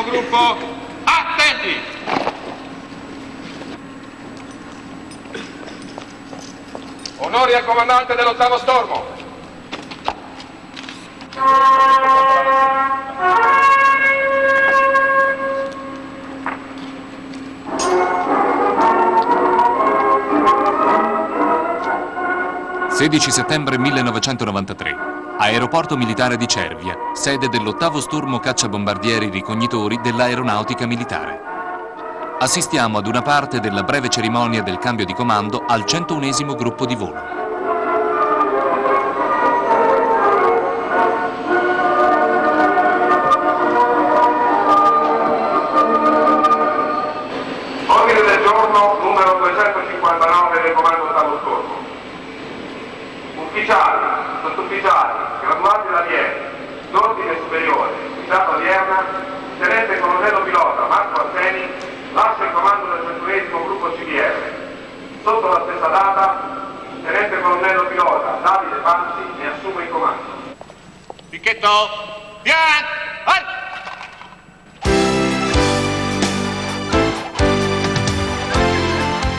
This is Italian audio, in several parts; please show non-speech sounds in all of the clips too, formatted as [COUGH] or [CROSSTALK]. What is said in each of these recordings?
Centunesimo gruppo, attenti! Onori al comandante dell'ottavo stormo. 16 settembre 1993. Aeroporto militare di Cervia, sede dell'ottavo sturmo cacciabombardieri ricognitori dell'aeronautica militare. Assistiamo ad una parte della breve cerimonia del cambio di comando al 101 gruppo di volo.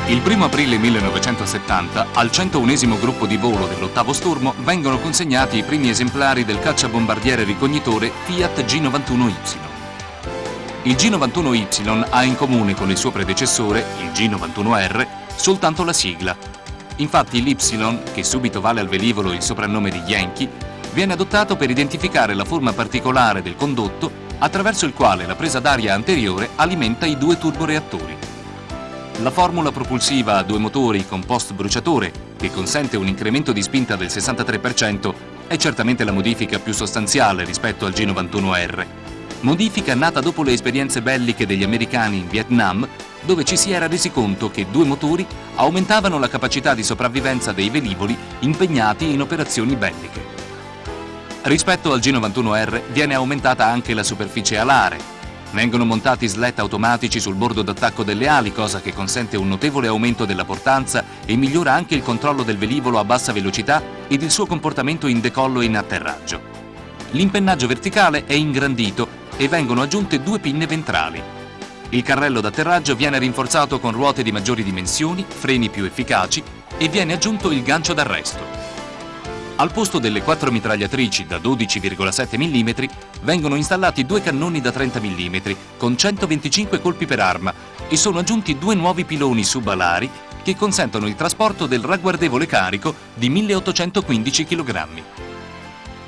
Il 1 aprile 1970 al 101 gruppo di volo dell'ottavo Sturmo vengono consegnati i primi esemplari del cacciabombardiere ricognitore Fiat G91Y. Il G91Y ha in comune con il suo predecessore, il G91R, soltanto la sigla. Infatti l'Y, che subito vale al velivolo il soprannome di Yankee, viene adottato per identificare la forma particolare del condotto attraverso il quale la presa d'aria anteriore alimenta i due turboreattori. La formula propulsiva a due motori con post bruciatore, che consente un incremento di spinta del 63%, è certamente la modifica più sostanziale rispetto al G91R. Modifica nata dopo le esperienze belliche degli americani in Vietnam, dove ci si era resi conto che due motori aumentavano la capacità di sopravvivenza dei velivoli impegnati in operazioni belliche. Rispetto al G91R viene aumentata anche la superficie alare, Vengono montati slet automatici sul bordo d'attacco delle ali, cosa che consente un notevole aumento della portanza e migliora anche il controllo del velivolo a bassa velocità ed il suo comportamento in decollo e in atterraggio. L'impennaggio verticale è ingrandito e vengono aggiunte due pinne ventrali. Il carrello d'atterraggio viene rinforzato con ruote di maggiori dimensioni, freni più efficaci e viene aggiunto il gancio d'arresto. Al posto delle quattro mitragliatrici da 12,7 mm vengono installati due cannoni da 30 mm con 125 colpi per arma e sono aggiunti due nuovi piloni subalari che consentono il trasporto del ragguardevole carico di 1815 kg.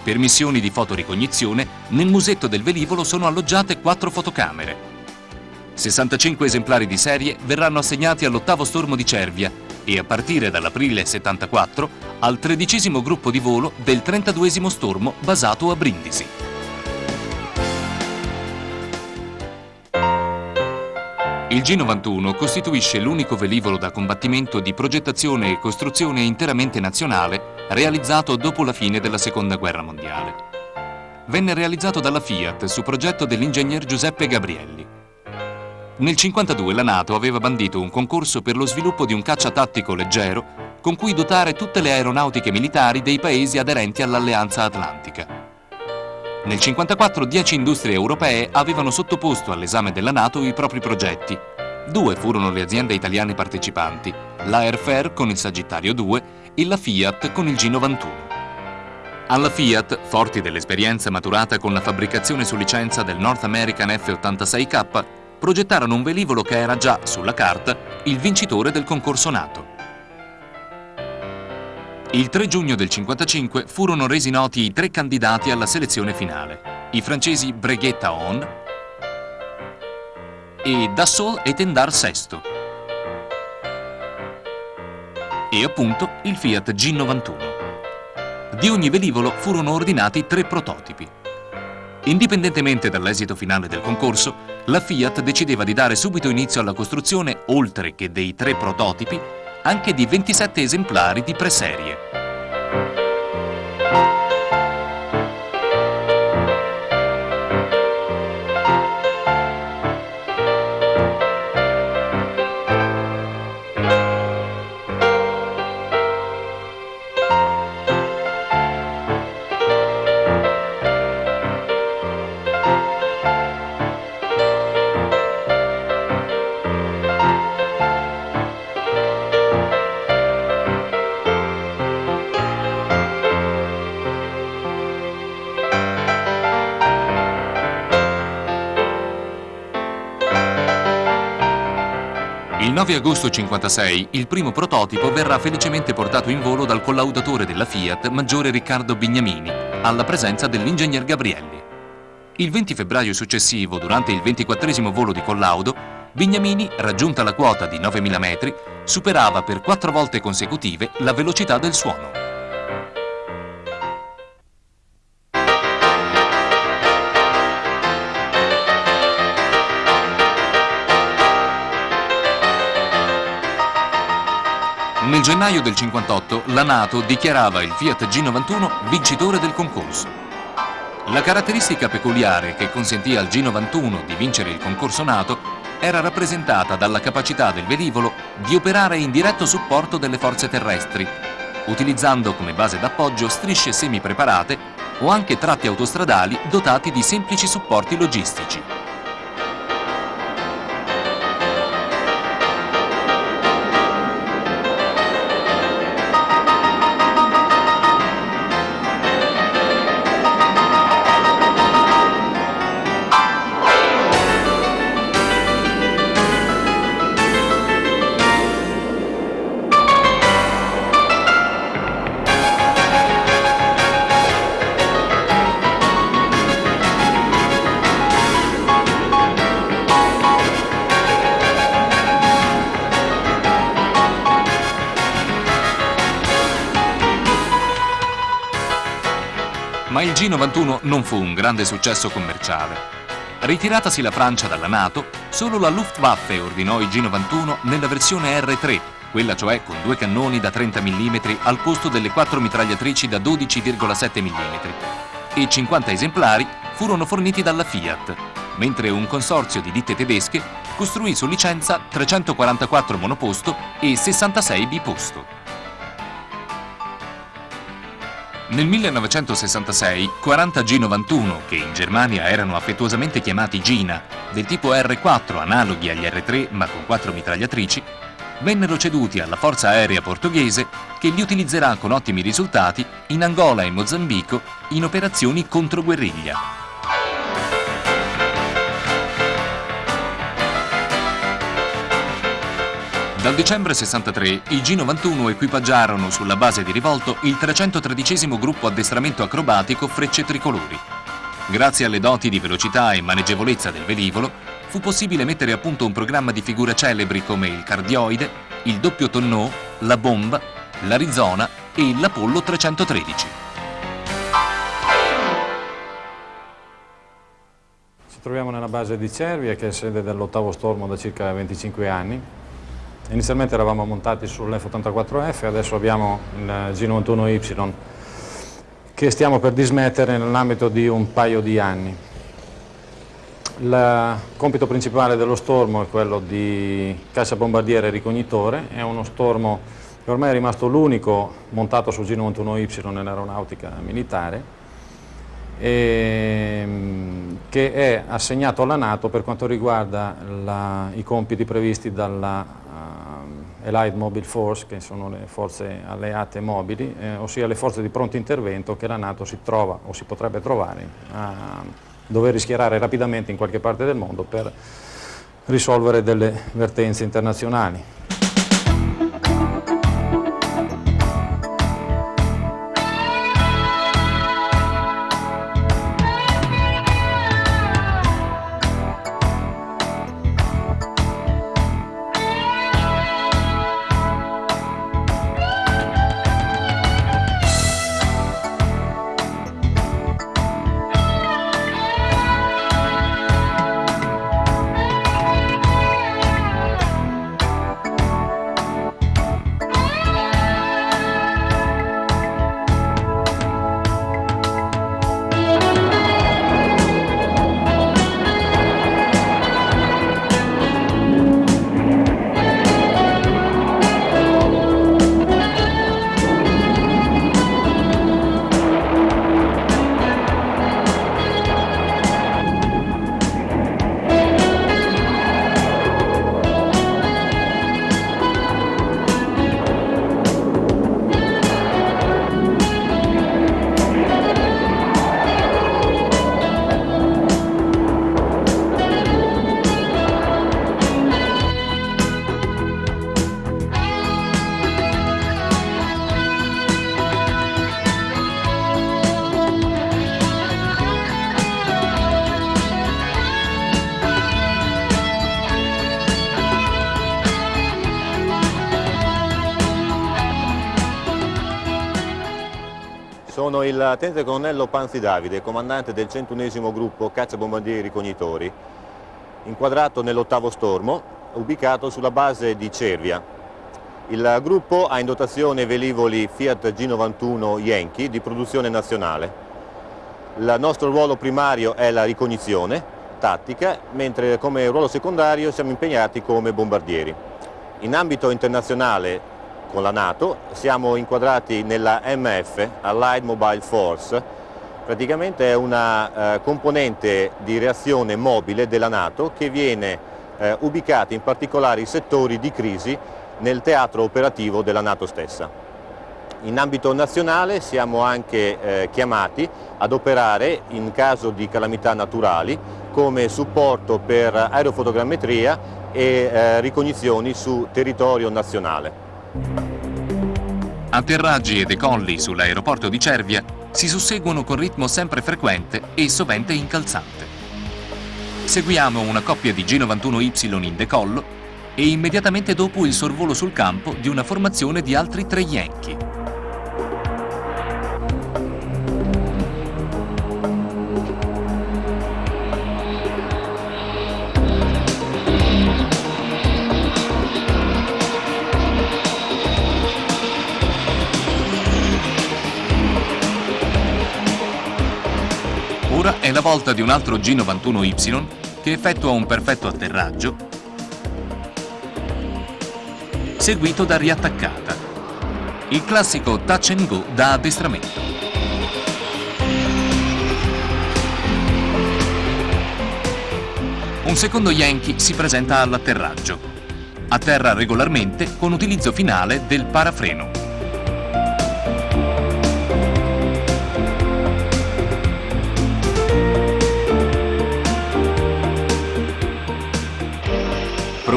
Per missioni di fotoricognizione, nel musetto del velivolo sono alloggiate quattro fotocamere. 65 esemplari di serie verranno assegnati all'ottavo stormo di Cervia e a partire dall'aprile 74 al tredicesimo gruppo di volo del 32 stormo basato a Brindisi. Il G91 costituisce l'unico velivolo da combattimento di progettazione e costruzione interamente nazionale realizzato dopo la fine della Seconda Guerra Mondiale. Venne realizzato dalla Fiat su progetto dell'ingegner Giuseppe Gabrielli. Nel 1952 la Nato aveva bandito un concorso per lo sviluppo di un caccia tattico leggero con cui dotare tutte le aeronautiche militari dei paesi aderenti all'Alleanza Atlantica. Nel 1954 dieci industrie europee avevano sottoposto all'esame della Nato i propri progetti. Due furono le aziende italiane partecipanti, la Airfair con il Sagittario 2 e la Fiat con il G91. Alla Fiat, forti dell'esperienza maturata con la fabbricazione su licenza del North American F-86K, progettarono un velivolo che era già, sulla carta, il vincitore del concorso NATO. Il 3 giugno del 1955 furono resi noti i tre candidati alla selezione finale, i francesi Breguet On e Dassault e Tendar Sesto e appunto il Fiat G91. Di ogni velivolo furono ordinati tre prototipi. Indipendentemente dall'esito finale del concorso, la Fiat decideva di dare subito inizio alla costruzione, oltre che dei tre prototipi, anche di 27 esemplari di preserie. 9 agosto 1956 il primo prototipo verrà felicemente portato in volo dal collaudatore della Fiat, maggiore Riccardo Bignamini, alla presenza dell'ingegner Gabrielli. Il 20 febbraio successivo, durante il 24 volo di collaudo, Bignamini, raggiunta la quota di 9.000 metri, superava per quattro volte consecutive la velocità del suono. Nel gennaio del 58 la Nato dichiarava il Fiat G91 vincitore del concorso. La caratteristica peculiare che consentiva al G91 di vincere il concorso Nato era rappresentata dalla capacità del velivolo di operare in diretto supporto delle forze terrestri, utilizzando come base d'appoggio strisce semi-preparate o anche tratti autostradali dotati di semplici supporti logistici. Il G91 non fu un grande successo commerciale. Ritiratasi la Francia dalla Nato, solo la Luftwaffe ordinò il G91 nella versione R3, quella cioè con due cannoni da 30 mm al posto delle quattro mitragliatrici da 12,7 mm, e 50 esemplari furono forniti dalla Fiat, mentre un consorzio di ditte tedesche costruì su licenza 344 monoposto e 66 biposto. Nel 1966 40 G91, che in Germania erano affettuosamente chiamati Gina, del tipo R4 analoghi agli R3 ma con quattro mitragliatrici, vennero ceduti alla forza aerea portoghese che li utilizzerà con ottimi risultati in Angola e Mozambico in operazioni contro guerriglia. Dal dicembre 63 i G91 equipaggiarono sulla base di rivolto il 313 gruppo addestramento acrobatico Frecce Tricolori. Grazie alle doti di velocità e maneggevolezza del velivolo, fu possibile mettere a punto un programma di figure celebri come il Cardioide, il doppio Tonneau, la Bomba, l'Arizona e l'Apollo 313. Ci troviamo nella base di Cervia, che è sede dell'ottavo stormo da circa 25 anni. Inizialmente eravamo montati sull'F84F, adesso abbiamo il G91Y che stiamo per dismettere nell'ambito di un paio di anni. Il compito principale dello stormo è quello di cacciabombardiere ricognitore, è uno stormo che ormai è rimasto l'unico montato sul G91Y nell'aeronautica militare ehm, che è assegnato alla Nato per quanto riguarda la, i compiti previsti dalla Allied Mobile Force, che sono le forze alleate mobili, eh, ossia le forze di pronto intervento che la Nato si trova o si potrebbe trovare a dover rischiarare rapidamente in qualche parte del mondo per risolvere delle vertenze internazionali. Tenente colonnello Panzi Davide, comandante del 101 gruppo cacciabombardieri ricognitori, inquadrato nell'ottavo stormo, ubicato sulla base di Cervia. Il gruppo ha in dotazione velivoli Fiat G91 Yankee di produzione nazionale. Il nostro ruolo primario è la ricognizione tattica, mentre come ruolo secondario siamo impegnati come bombardieri. In ambito internazionale con la Nato, siamo inquadrati nella MF, Allied Mobile Force, praticamente è una eh, componente di reazione mobile della Nato che viene eh, ubicata in particolari settori di crisi nel teatro operativo della Nato stessa. In ambito nazionale siamo anche eh, chiamati ad operare in caso di calamità naturali come supporto per aerofotogrammetria e eh, ricognizioni su territorio nazionale. Atterraggi e decolli sull'aeroporto di Cervia si susseguono con ritmo sempre frequente e sovente incalzante. Seguiamo una coppia di G91Y in decollo e immediatamente dopo il sorvolo sul campo di una formazione di altri tre Yankee. Volta di un altro G91Y che effettua un perfetto atterraggio seguito da riattaccata. Il classico touch and go da addestramento. Un secondo Yankee si presenta all'atterraggio. Atterra regolarmente con utilizzo finale del parafreno.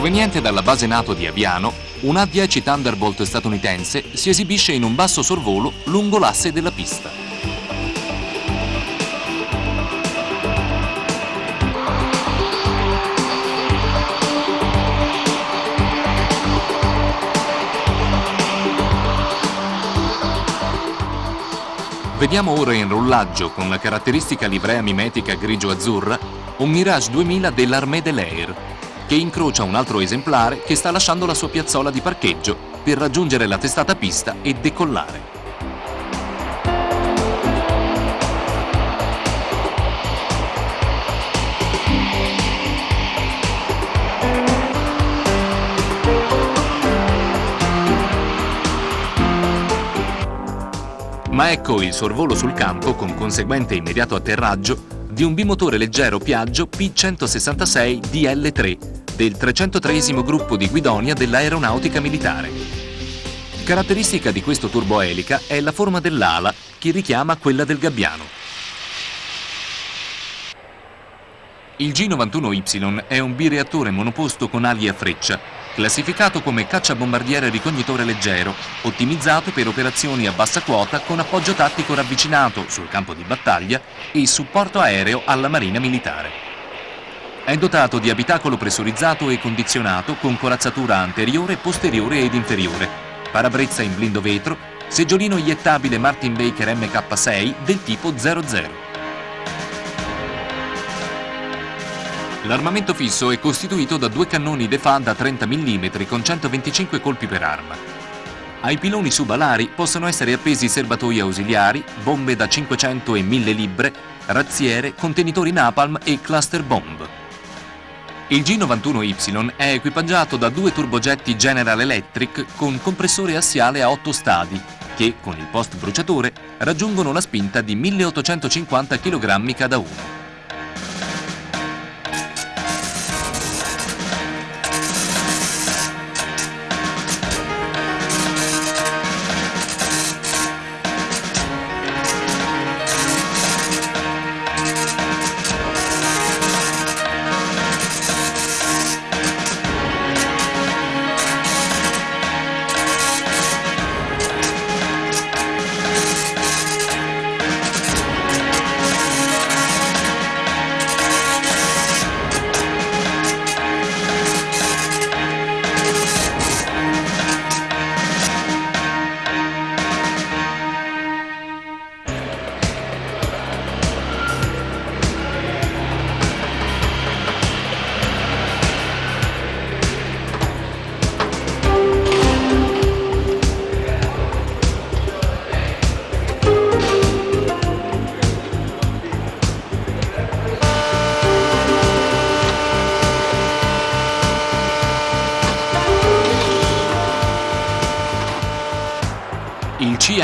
Proveniente dalla base NATO di Aviano, un A-10 Thunderbolt statunitense si esibisce in un basso sorvolo lungo l'asse della pista. Vediamo ora in rollaggio con la caratteristica livrea mimetica grigio-azzurra un Mirage 2000 dell'Armée de l'Air che incrocia un altro esemplare che sta lasciando la sua piazzola di parcheggio per raggiungere la testata pista e decollare. Ma ecco il sorvolo sul campo con conseguente immediato atterraggio di un bimotore leggero Piaggio P166 DL3 del 303 gruppo di Guidonia dell'aeronautica militare. Caratteristica di questo turboelica è la forma dell'ala che richiama quella del gabbiano. Il G91Y è un bireattore monoposto con ali a freccia classificato come cacciabombardiere ricognitore leggero, ottimizzato per operazioni a bassa quota con appoggio tattico ravvicinato sul campo di battaglia e supporto aereo alla Marina Militare. È dotato di abitacolo pressurizzato e condizionato con corazzatura anteriore, posteriore ed inferiore, parabrezza in blindo vetro, seggiolino iettabile Martin Baker MK6 del tipo 00. L'armamento fisso è costituito da due cannoni Defa da 30 mm con 125 colpi per arma. Ai piloni subalari possono essere appesi serbatoi ausiliari, bombe da 500 e 1000 libbre, razziere, contenitori napalm e cluster bomb. Il G91Y è equipaggiato da due turbogetti General Electric con compressore assiale a 8 stadi che, con il post bruciatore, raggiungono la spinta di 1850 kg cada uno.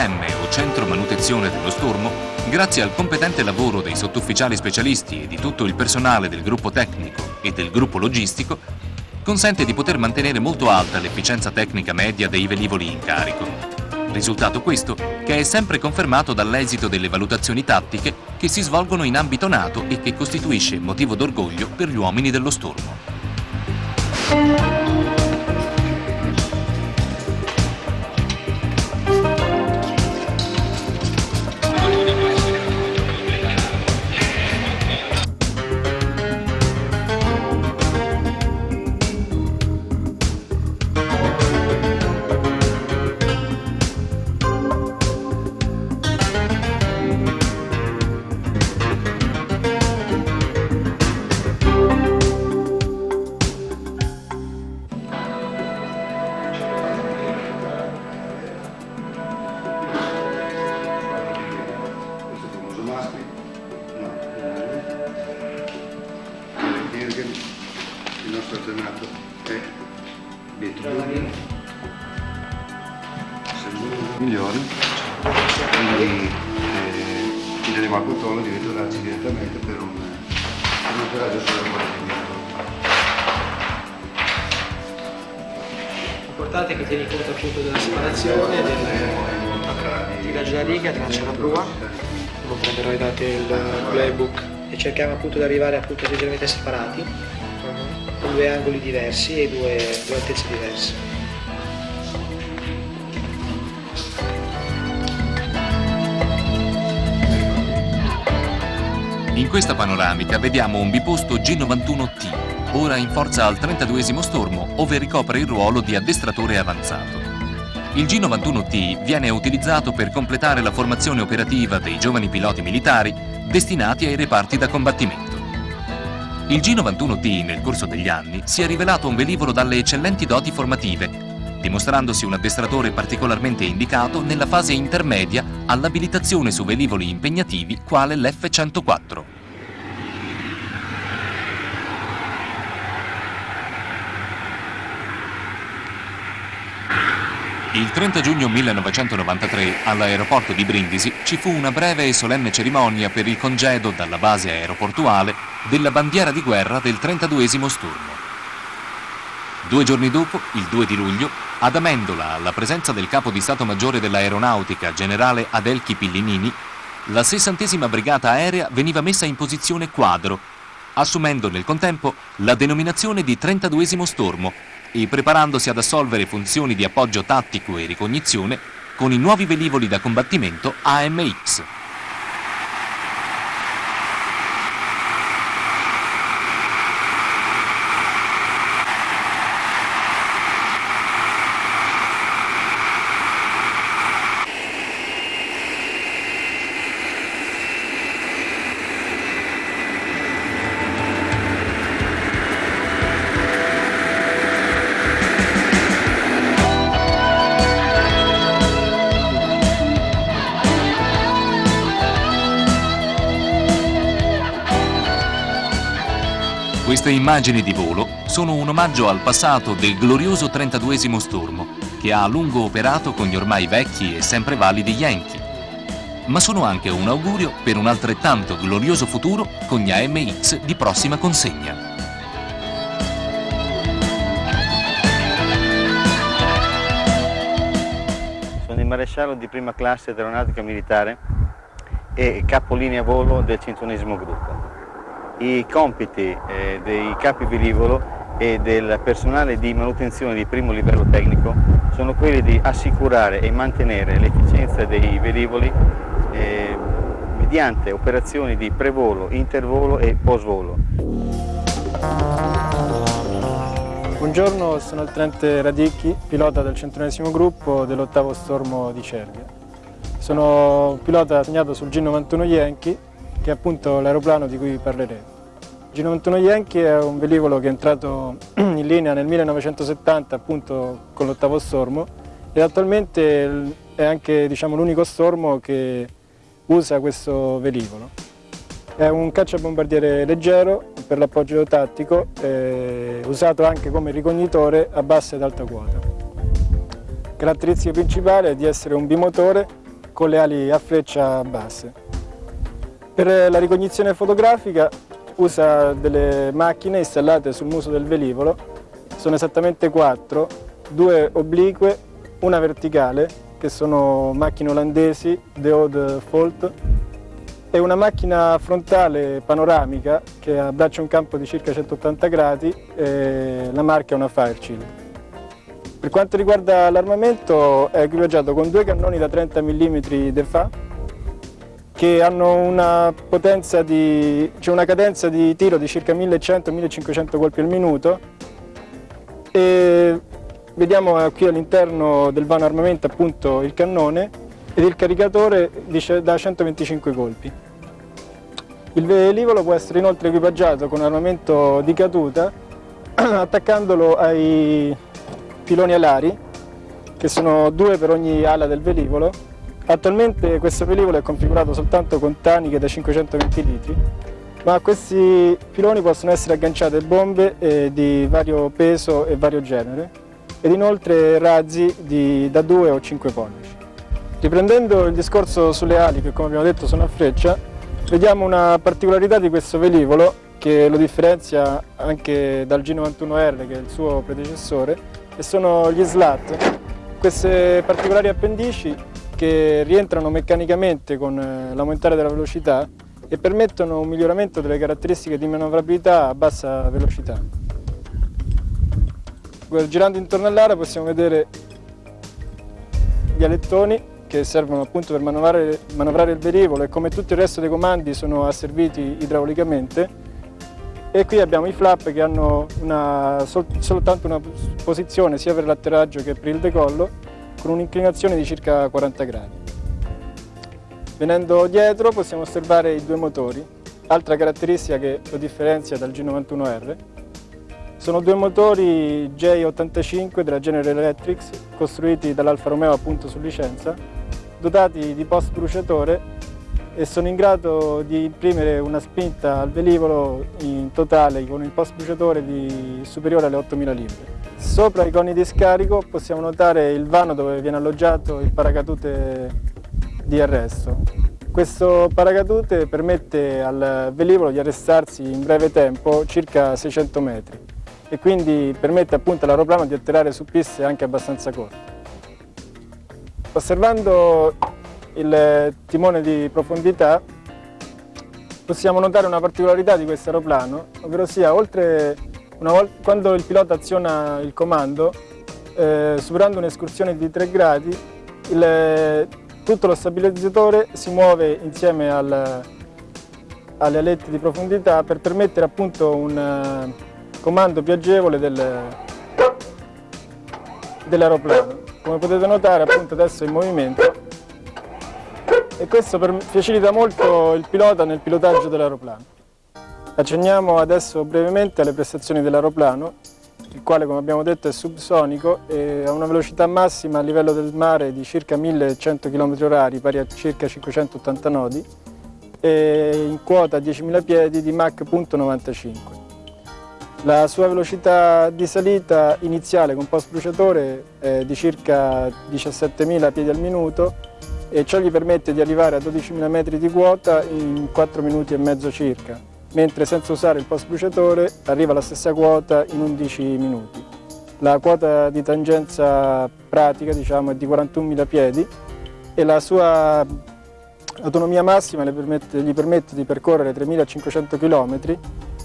CM o Centro Manutenzione dello Stormo, grazie al competente lavoro dei sottufficiali specialisti e di tutto il personale del gruppo tecnico e del gruppo logistico, consente di poter mantenere molto alta l'efficienza tecnica media dei velivoli in carico. Risultato questo che è sempre confermato dall'esito delle valutazioni tattiche che si svolgono in ambito NATO e che costituisce motivo d'orgoglio per gli uomini dello Stormo. Tieni conto appunto della separazione, del tiraggio della riga, traccia la prua, dopo prenderò i dati del playbook e cerchiamo appunto di arrivare appunto leggermente separati, con due angoli diversi e due, due altezze diverse. In questa panoramica vediamo un biposto G91T, ora in forza al 32 stormo, ove ricopre il ruolo di addestratore avanzato. Il G91T viene utilizzato per completare la formazione operativa dei giovani piloti militari destinati ai reparti da combattimento. Il G91T nel corso degli anni si è rivelato un velivolo dalle eccellenti doti formative, dimostrandosi un addestratore particolarmente indicato nella fase intermedia all'abilitazione su velivoli impegnativi quale l'F-104. Il 30 giugno 1993 all'aeroporto di Brindisi ci fu una breve e solenne cerimonia per il congedo dalla base aeroportuale della bandiera di guerra del 32 Sturmo. Due giorni dopo, il 2 di luglio, ad Amendola, alla presenza del capo di Stato Maggiore dell'Aeronautica, generale Adelchi Pillinini, la 60 Brigata Aerea veniva messa in posizione quadro, assumendo nel contempo la denominazione di 32 Stormo e preparandosi ad assolvere funzioni di appoggio tattico e ricognizione con i nuovi velivoli da combattimento AMX. Immagini di volo sono un omaggio al passato del glorioso 32 Stormo, che ha a lungo operato con gli ormai vecchi e sempre validi Yankee. Ma sono anche un augurio per un altrettanto glorioso futuro con gli AMX di prossima consegna. Sono il maresciallo di prima classe dell'aeronautica militare e capolinea volo del 101 gruppo. I compiti eh, dei capi velivolo e del personale di manutenzione di primo livello tecnico sono quelli di assicurare e mantenere l'efficienza dei velivoli eh, mediante operazioni di prevolo, intervolo e postvolo. Buongiorno, sono il tenente Radicchi, pilota del 101 gruppo dell'ottavo stormo di Cervia. Sono pilota assegnato sul G91 Yankee che è appunto l'aeroplano di cui parleremo. Il G91 Yankee è un velivolo che è entrato [CLEARS THROAT] in linea nel 1970 appunto con l'ottavo stormo e attualmente è anche diciamo, l'unico stormo che usa questo velivolo. È un cacciabombardiere leggero per l'appoggio tattico, usato anche come ricognitore a bassa ed alta quota. Caratteristica principale è di essere un bimotore con le ali a freccia basse. Per la ricognizione fotografica usa delle macchine installate sul muso del velivolo, sono esattamente quattro, due oblique, una verticale, che sono macchine olandesi, Deode Fault, e una macchina frontale panoramica che abbraccia un campo di circa 180 gradi e la marca è una Fireshield. Per quanto riguarda l'armamento è equipaggiato con due cannoni da 30 mm DEFA che hanno una, di, cioè una cadenza di tiro di circa 1100-1500 colpi al minuto e vediamo qui all'interno del vano armamento appunto il cannone ed il caricatore da 125 colpi. Il velivolo può essere inoltre equipaggiato con armamento di caduta [CLEARS THROAT] attaccandolo ai piloni alari che sono due per ogni ala del velivolo Attualmente questo velivolo è configurato soltanto con taniche da 520 litri, ma a questi piloni possono essere agganciate bombe eh, di vario peso e vario genere ed inoltre razzi di, da 2 o 5 pollici. Riprendendo il discorso sulle ali, che come abbiamo detto sono a freccia, vediamo una particolarità di questo velivolo che lo differenzia anche dal G91R che è il suo predecessore e sono gli slat. Queste particolari appendici che rientrano meccanicamente con eh, l'aumentare della velocità e permettono un miglioramento delle caratteristiche di manovrabilità a bassa velocità. Girando intorno all'ara possiamo vedere gli alettoni che servono appunto per manovrare, manovrare il velivolo e come tutto il resto dei comandi sono asserviti idraulicamente e qui abbiamo i flap che hanno una, sol, soltanto una posizione sia per l'atterraggio che per il decollo con un'inclinazione di circa 40 gradi. Venendo dietro possiamo osservare i due motori, altra caratteristica che lo differenzia dal G91R. Sono due motori J85 della General Electric, costruiti dall'Alfa Romeo appunto su licenza, dotati di post bruciatore e sono in grado di imprimere una spinta al velivolo in totale con il post bruciatore di superiore alle 8000 libbre. Sopra i coni di scarico possiamo notare il vano dove viene alloggiato il paracadute di arresto. Questo paracadute permette al velivolo di arrestarsi in breve tempo, circa 600 metri, e quindi permette appunto all'aeroplano di atterrare su piste anche abbastanza corte. Osservando il timone di profondità possiamo notare una particolarità di questo aeroplano, ovvero sia oltre volta, quando il pilota aziona il comando, eh, superando un'escursione di 3 gradi, il, tutto lo stabilizzatore si muove insieme al, alle alette di profondità per permettere appunto un uh, comando più agevole del, dell'aeroplano. Come potete notare appunto adesso è in movimento e questo facilita molto il pilota nel pilotaggio dell'aeroplano. Accenniamo adesso brevemente alle prestazioni dell'aeroplano, il quale come abbiamo detto è subsonico e ha una velocità massima a livello del mare di circa 1100 km h pari a circa 580 nodi, e in quota a 10.000 piedi di Mach 95. La sua velocità di salita iniziale con post bruciatore è di circa 17.000 piedi al minuto e ciò gli permette di arrivare a 12.000 metri di quota in 4 minuti e mezzo circa mentre senza usare il post bruciatore arriva alla stessa quota in 11 minuti. La quota di tangenza pratica diciamo, è di 41.000 piedi e la sua autonomia massima permette, gli permette di percorrere 3.500 km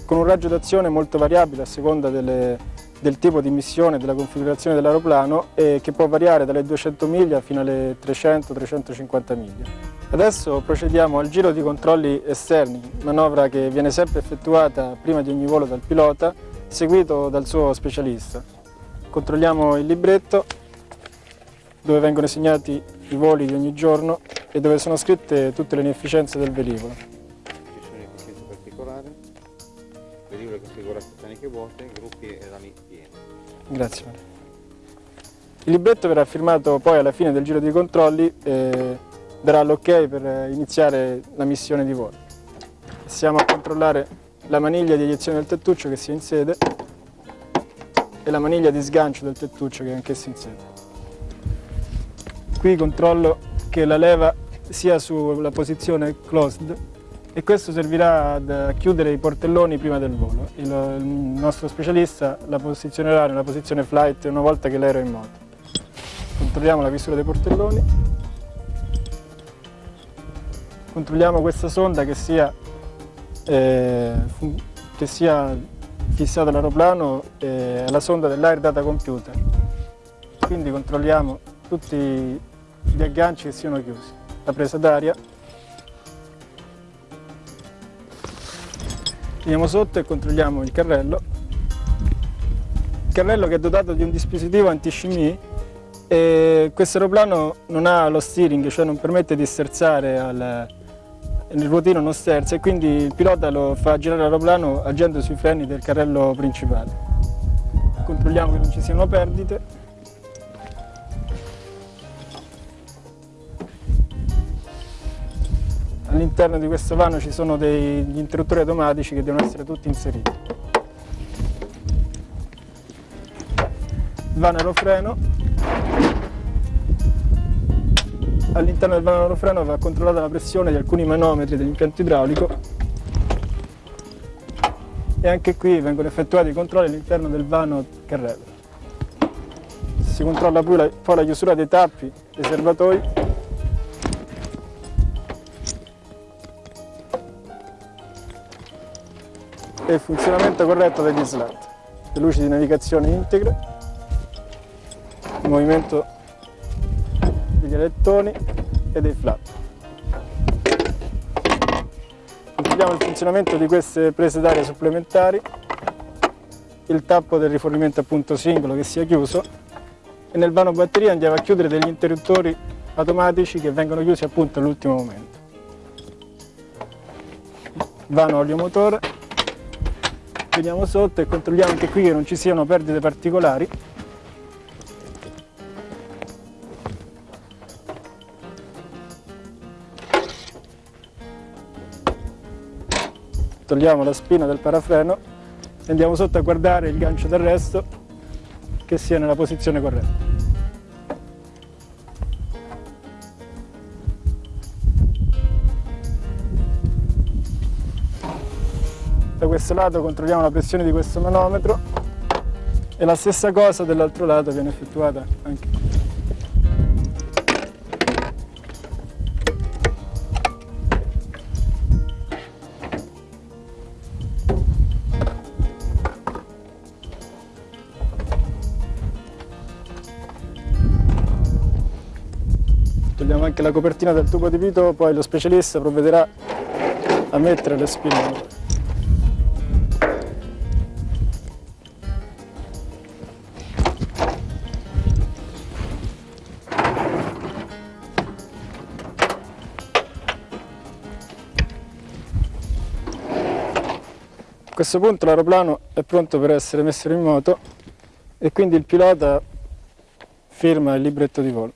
con un raggio d'azione molto variabile a seconda delle, del tipo di missione, della configurazione dell'aeroplano e che può variare dalle 200 miglia fino alle 300-350 miglia. Adesso procediamo al giro di controlli esterni, manovra che viene sempre effettuata prima di ogni volo dal pilota, seguito dal suo specialista. Controlliamo il libretto dove vengono segnati i voli di ogni giorno e dove sono scritte tutte le inefficienze del velivolo. Ci sono inefficienze particolari, velivolo configurato taniche vuote, gruppi e. Grazie. Il libretto verrà firmato poi alla fine del giro di controlli eh, darà l'ok per iniziare la missione di volo. Passiamo a controllare la maniglia di eiezione del tettuccio che si è in sede e la maniglia di sgancio del tettuccio che è anch'essa in sede. qui controllo che la leva sia sulla posizione closed e questo servirà ad chiudere i portelloni prima del volo. Il, il nostro specialista la posizionerà nella posizione flight una volta che l'aereo è in moto. Controlliamo la visura dei portelloni, controlliamo questa sonda che sia, eh, che sia fissata all'aeroplano e alla sonda dell'Air Data Computer. Quindi controlliamo tutti gli agganci che siano chiusi. La presa d'aria Andiamo sotto e controlliamo il carrello. Il carrello che è dotato di un dispositivo anti-scimmie e questo aeroplano non ha lo steering, cioè non permette di sterzare al, nel ruotino non sterza e quindi il pilota lo fa girare l'aeroplano agendo sui freni del carrello principale. Controlliamo che non ci siano perdite. All'interno di questo vano ci sono degli interruttori automatici che devono essere tutti inseriti. Il vano aerofreno. All'interno del vano aerofreno va controllata la pressione di alcuni manometri dell'impianto idraulico e anche qui vengono effettuati i controlli all'interno del vano carrello. Si controlla poi la, poi la chiusura dei tappi dei serbatoi e il funzionamento corretto degli slat, le luci di navigazione integre, il movimento degli alettoni e dei flap. Controlliamo il funzionamento di queste prese d'aria supplementari, il tappo del rifornimento appunto singolo che sia chiuso e nel vano batteria andiamo a chiudere degli interruttori automatici che vengono chiusi appunto all'ultimo momento. Vano olio motore veniamo sotto e controlliamo anche qui che non ci siano perdite particolari. Togliamo la spina del parafreno e andiamo sotto a guardare il gancio d'arresto che sia nella posizione corretta. Questo lato controlliamo la pressione di questo manometro e la stessa cosa dall'altro lato viene effettuata anche. Togliamo anche la copertina del tubo di pito, poi lo specialista provvederà a mettere le spine questo punto l'aeroplano è pronto per essere messo in moto e quindi il pilota firma il libretto di volo.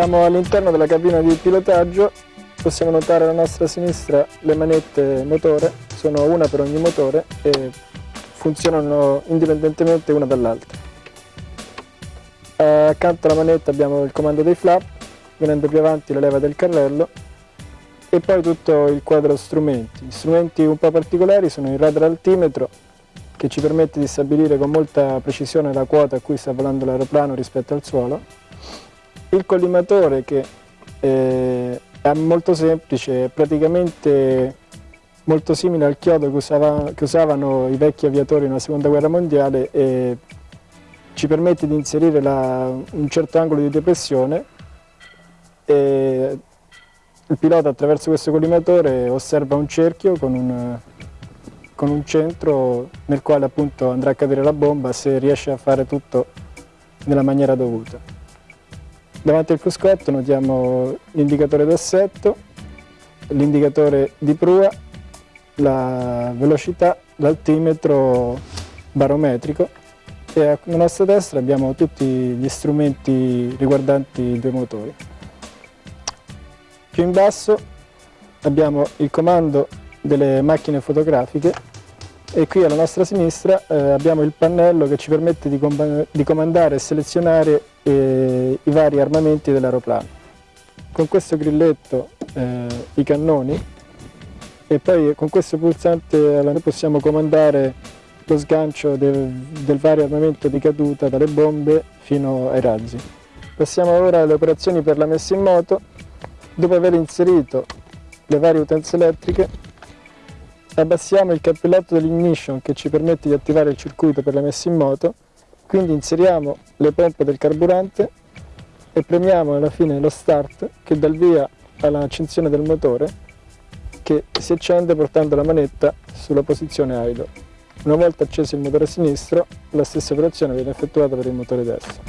Siamo all'interno della cabina di pilotaggio, possiamo notare alla nostra sinistra le manette motore, sono una per ogni motore e funzionano indipendentemente una dall'altra. Accanto alla manetta abbiamo il comando dei flap, venendo più avanti la leva del carrello e poi tutto il quadro strumenti. Strumenti un po' particolari sono il radar altimetro che ci permette di stabilire con molta precisione la quota a cui sta volando l'aeroplano rispetto al suolo, il collimatore che eh, è molto semplice, è praticamente molto simile al chiodo che, usava, che usavano i vecchi aviatori nella seconda guerra mondiale e ci permette di inserire la, un certo angolo di depressione e il pilota attraverso questo collimatore osserva un cerchio con un, con un centro nel quale appunto andrà a cadere la bomba se riesce a fare tutto nella maniera dovuta. Davanti al cruscotto notiamo l'indicatore d'assetto, l'indicatore di prua, la velocità, l'altimetro barometrico e alla nostra destra abbiamo tutti gli strumenti riguardanti i due motori. Più in basso abbiamo il comando delle macchine fotografiche e qui alla nostra sinistra eh, abbiamo il pannello che ci permette di, com di comandare e selezionare eh, i vari armamenti dell'aeroplano. Con questo grilletto eh, i cannoni e poi con questo pulsante noi possiamo comandare lo sgancio del, del vario armamento di caduta dalle bombe fino ai razzi. Passiamo ora alle operazioni per la messa in moto Dopo aver inserito le varie utenze elettriche, abbassiamo il cappelletto dell'ignition che ci permette di attivare il circuito per la messa in moto, quindi inseriamo le pompe del carburante e premiamo alla fine lo start che dà il via all'accensione del motore che si accende portando la manetta sulla posizione idle. Una volta acceso il motore sinistro, la stessa operazione viene effettuata per il motore destro.